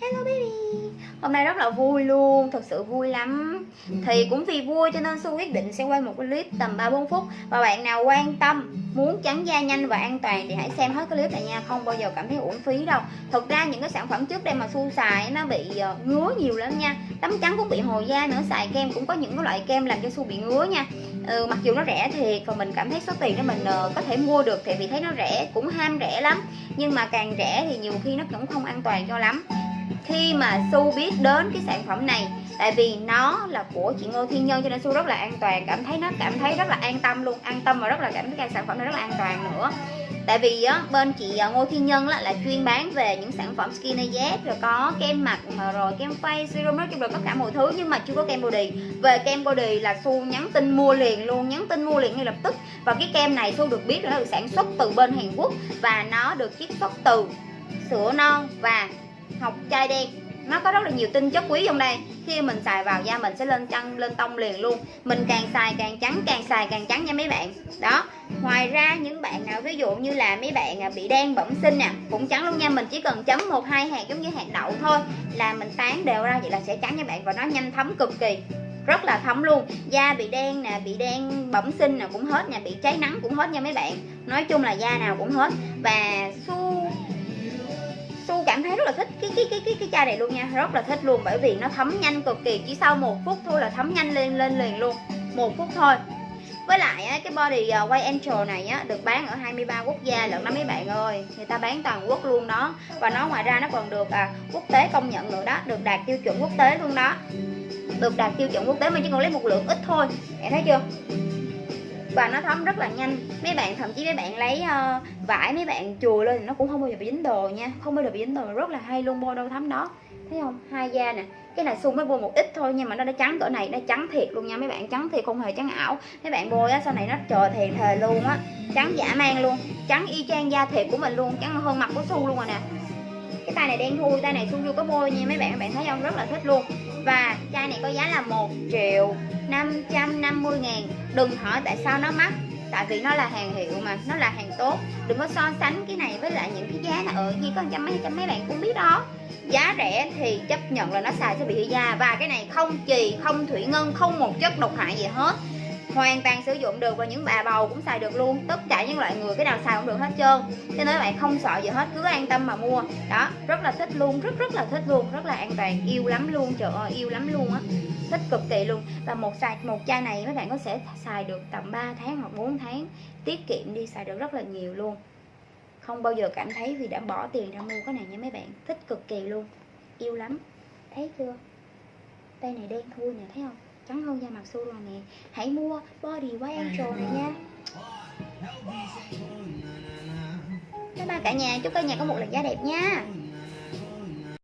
Hello baby. Hôm nay rất là vui luôn, thật sự vui lắm. Thì cũng vì vui cho nên Su quyết định sẽ quay một cái clip tầm 3-4 phút. Và bạn nào quan tâm, muốn trắng da nhanh và an toàn thì hãy xem hết cái clip này nha Không bao giờ cảm thấy uổng phí đâu. Thực ra những cái sản phẩm trước đây mà Su xài nó bị ờ, ngứa nhiều lắm nha. Tấm trắng cũng bị hồi da nữa, xài kem cũng có những cái loại kem làm cho Su bị ngứa nha. Ừ, Mặc dù nó rẻ thiệt và mình cảm thấy số tiền đó mình uh, có thể mua được Thì vì thấy nó rẻ, cũng ham rẻ lắm. Nhưng mà càng rẻ thì nhiều khi nó cũng không an toàn cho lắm khi mà Su biết đến cái sản phẩm này tại vì nó là của chị Ngô Thiên Nhân cho nên Su rất là an toàn cảm thấy nó cảm thấy rất là an tâm luôn an tâm và rất là cảm thấy cái sản phẩm này rất là an toàn nữa. Tại vì á, bên chị à, Ngô Thiên Nhân là, là chuyên bán về những sản phẩm skin Z rồi có kem mặt ờ, rồi kem face serum nói chung là tất cả mọi thứ nhưng mà chưa có kem body. Về kem body là Su nhắn tin mua liền luôn nhắn tin mua liền ngay lập tức. Và cái kem này Su được biết là nó được sản xuất từ bên Hàn Quốc và nó được chiết xuất từ sữa non và học chai đen. Nó có rất là nhiều tinh chất quý trong đây. Khi mình xài vào da mình sẽ lên chân, lên tông liền luôn. Mình càng xài càng trắng, càng xài càng trắng nha mấy bạn. Đó. Ngoài ra, những bạn nào, ví dụ như là mấy bạn à, bị đen bẩm sinh nè, cũng trắng luôn nha. Mình chỉ cần chấm một, hai hạt giống như hạt đậu thôi là mình tán đều ra, vậy là sẽ trắng nha bạn. Và nó nhanh thấm cực kỳ. Rất là thấm luôn. Da bị đen nè, bị đen bẩm sinh nè cũng hết nha. Bị cháy nắng cũng hết nha mấy bạn. Nói chung là da nào cũng hết. Và su cảm thấy rất là thích cái cái cái cái cái chai này luôn nha. Rất là thích luôn bởi vì nó thấm nhanh cực kỳ chỉ sau một phút thôi là thấm nhanh lên lên liền luôn. Một phút thôi. Với lại á, cái body à, quay Angel này á, được bán ở 23 quốc gia lận đó mấy bạn ơi. Người ta bán toàn quốc luôn đó. Và nó ngoài ra nó còn được à, quốc tế công nhận nữa đó. Được đạt tiêu chuẩn quốc tế luôn đó. Được đạt tiêu chuẩn quốc tế mà chỉ còn lấy một lượng ít thôi. Em thấy chưa? Và nó thấm rất là nhanh. Mấy bạn thậm chí mấy bạn lấy uh, vải mấy bạn chùi lên thì nó cũng không bao giờ bị dính đồ nha. Không bao giờ bị dính đồ. Rất là hay luôn bôi đâu thấm đó. Thấy không? Hai da nè. Cái này xung mới bôi một ít thôi nhưng mà nó đã trắng cỡ này nó trắng thiệt luôn nha. Mấy bạn trắng thiệt không hề trắng ảo. Mấy bạn bôi á sau này nó trời thiệt thề luôn á. Trắng giả mang luôn. Trắng y chang da thiệt của mình luôn. Trắng hơn mặt của su luôn rồi nè. Cái tay này đen thui tay này su vô có bôi nha. Mấy bạn mấy bạn thấy không? Rất là thích luôn. Và chai này có giá là 1 triệu 550 ngàn. Đừng hỏi tại sao nó mắc Tại vì nó là hàng hiệu mà, nó là hàng tốt. Đừng có so sánh cái này với lại những cái giá là ở gì có trăm mấy trăm mấy bạn cũng biết đó. Giá rẻ thì chấp nhận là nó xài sẽ bị hư da. Và cái này không chì, không thủy ngân, không một chất độc hại gì hết hoàn toàn sử dụng được và những bà bầu cũng xài được luôn. Tất cả những loại người, cái nào xài cũng được hết trơn. Cho nên các bạn không sợ gì hết, cứ an tâm mà mua. Đó, rất là thích luôn, rất rất là thích luôn. Rất là an toàn, yêu lắm luôn, trời ơi, yêu lắm luôn á. Thích cực kỳ luôn. Và một xài, một chai này mấy bạn có sẽ xài được tầm 3 tháng hoặc 4 tháng. Tiết kiệm đi, xài được rất là nhiều luôn. Không bao giờ cảm thấy vì đã bỏ tiền ra mua cái này nha mấy bạn. Thích cực kỳ luôn. Yêu lắm. Thấy chưa? Tay này đen thui nè, thấy không? Trắng hơn da mặt su rồi nè. Hãy mua body của angel này nha. Bye bye cả nhà. Chúc cả nhà có một lần da đẹp nha.